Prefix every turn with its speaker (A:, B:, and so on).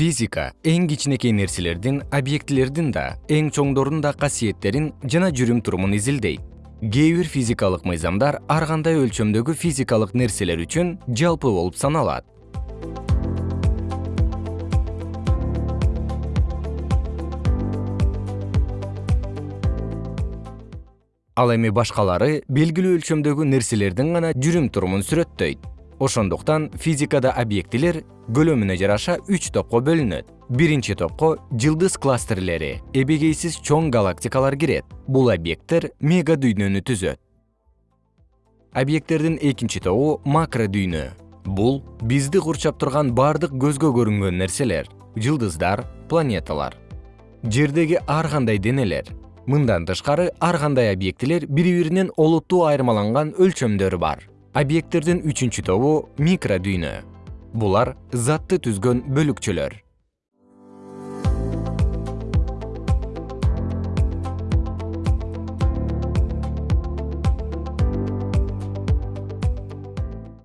A: физика эң кичинекей нерселердин объектилердин да эң чоңдордун да касиеттерин жана жүрүм турумун изилдейт. Кээ бир физикалык мыйзамдар ар кандай өлчөмдөгү физикалык нерселер үчүн жалпы болуп саналат. Ал эми башкалары белгилүү өлчөмдөгү нерселердин гана жүрүм турумун сүрөттөйт ошондуктан физикада объектилер көлөмүнө жараша үч топко бөлүнөт. Биринчи топко жылдыз кластерлери эбегейсиз чоң галактикалар кирет. Бул объекттер мега дүйнөнү түзөт. Объекттердин экинчи тобу макро дүйнө. Бул бизди курчап турган бардык көзгө көрүнгөн нерселер жылдыздар планеталар. Жердеги ар кандай денелер мындан тышкары ар кандай объектилер бири биринен олуттуу айырмаланган өлчөмдөрү бар объекттердин үчүнчү тобу микродүйнө. Булар затты түзгөн бөлүкчөлөр